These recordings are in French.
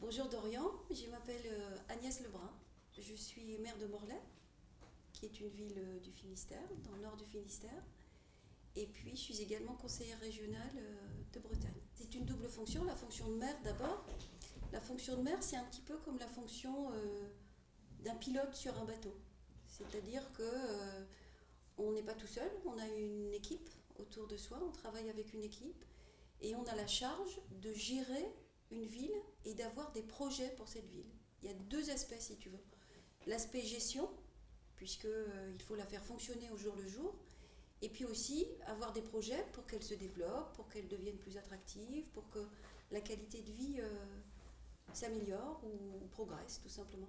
Bonjour Dorian, je m'appelle euh, Agnès Lebrun. Je suis maire de Morlaix, qui est une ville euh, du Finistère, dans le nord du Finistère. Et puis je suis également conseillère régionale euh, de Bretagne. C'est une double fonction, la fonction de maire d'abord. La fonction de maire, c'est un petit peu comme la fonction d'un pilote sur un bateau. C'est-à-dire que on n'est pas tout seul, on a une équipe autour de soi, on travaille avec une équipe et on a la charge de gérer une ville et d'avoir des projets pour cette ville. Il y a deux aspects si tu veux. L'aspect gestion, puisqu'il euh, faut la faire fonctionner au jour le jour, et puis aussi avoir des projets pour qu'elle se développe, pour qu'elle devienne plus attractive, pour que la qualité de vie euh, s'améliore ou, progresse tout simplement.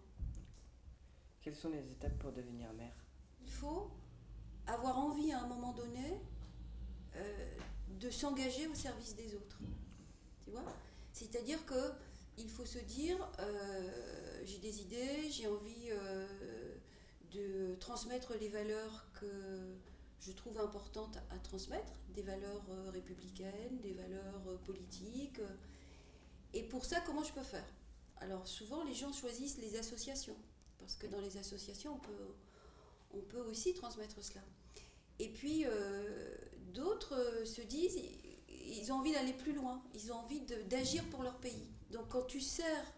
Quelles sont les étapes pour devenir maire? Il faut avoir envie à un moment donné euh, de s'engager au service des autres. Tu vois? C'est-à-dire que il faut se dire, euh, j'ai des idées, j'ai envie euh, de transmettre les valeurs que je trouve importantes à transmettre, des valeurs euh, républicaines, des valeurs politiques. Et pour ça, comment je peux faire? Alors souvent, les gens choisissent les associations, parce que dans les associations, on peut, on peut aussi transmettre cela. Et puis, d'autres se disent, ils ont envie d'aller plus loin, ils ont envie d'agir pour leur pays. Donc quand tu sers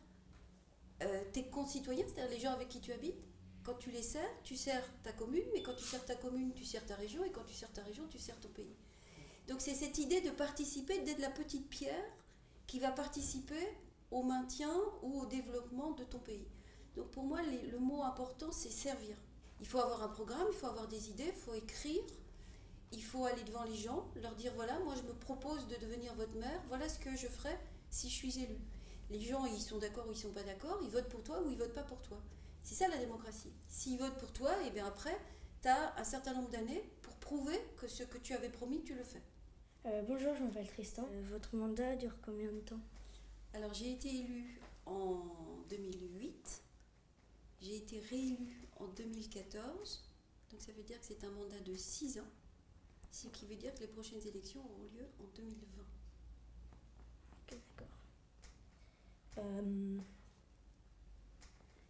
euh, tes concitoyens, c'est-à-dire les gens avec qui tu habites, quand tu les sers, tu sers ta commune, mais quand tu sers ta commune, tu sers ta région, et quand tu sers ta région, tu sers ton pays. Donc c'est cette idée de participer, d'être la petite pierre qui va participer au maintien ou au développement de ton pays. Donc pour moi, le mot important, c'est servir. Il faut avoir un programme, il faut avoir des idées, il faut écrire, il faut aller devant les gens, leur dire voilà, moi je me propose de devenir votre maire, voilà ce que je ferai si je suis élu. Les gens, ils sont d'accord ou ils sont pas d'accord, ils votent pour toi ou ils votent pas pour toi. C'est ça la démocratie. S'ils votent pour toi, et eh bien après, tu as un certain nombre d'années pour prouver que ce que tu avais promis, tu le fais. Euh, bonjour, je m'appelle Tristan. Euh, votre mandat dure combien de temps? Alors j'ai été élu en 2008, j'ai été réélu en 2014, donc ça veut dire que c'est un mandat de 6 ans ce qui veut dire que les prochaines élections auront lieu en 2020. Ok, d'accord. Euh,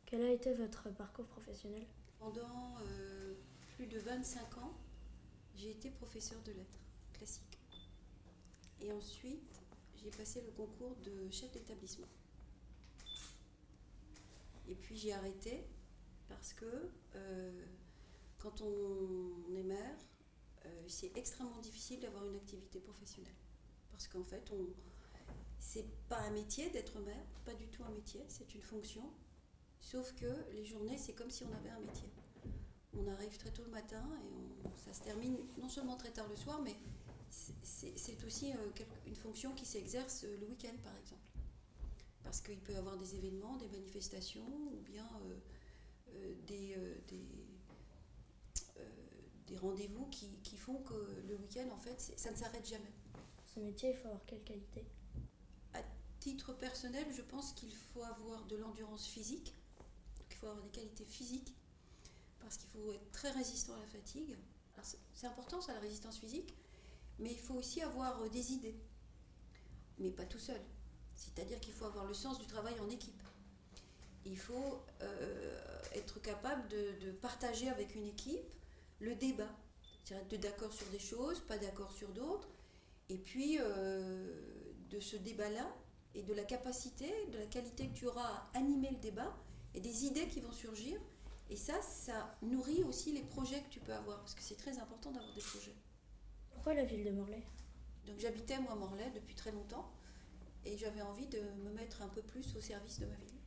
quel a été votre parcours professionnel? Pendant euh, plus de 25 ans, j'ai été professeur de lettres classiques. Et ensuite, j'ai passé le concours de chef d'établissement. Et puis j'ai arrêté parce que euh, quand on est maire, euh, c'est extrêmement difficile d'avoir une activité professionnelle. Parce qu'en fait, on, c'est pas un métier d'être maire, pas du tout un métier, c'est une fonction. Sauf que les journées, c'est comme si on avait un métier. On arrive très tôt le matin et ça se termine non seulement très tard le soir, mais c'est aussi euh, une fonction qui s'exerce le week-end, par exemple. Parce qu'il peut y avoir des événements, des manifestations, ou bien des, des rendez-vous qui, qui, font que le week-end, en fait, ça ne s'arrête jamais. Ce métier, il faut avoir quelle qualité? À titre personnel, je pense qu'il faut avoir de l'endurance physique, il faut avoir des qualités physiques, parce qu'il faut être très résistant à la fatigue. C'est important, ça, la résistance physique, mais il faut aussi avoir euh, des idées, mais pas tout seul. C'est-à-dire qu'il faut avoir le sens du travail en équipe. Il faut euh, être capable de, de partager avec une équipe le débat. Être d'accord sur des choses, pas d'accord sur d'autres. Et puis, euh, de ce débat-là, et de la capacité, de la qualité que tu auras à animer le débat, et des idées qui vont surgir. Et ça, ça nourrit aussi les projets que tu peux avoir, parce que c'est très important d'avoir des projets. Pourquoi la ville de Morlaix? Donc j'habitais moi à Morlaix depuis très longtemps, et j'avais envie de me mettre un peu plus au service de ma ville.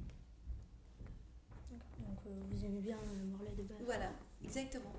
Euh, vous aimez bien Morlaix de base Voilà, exactement.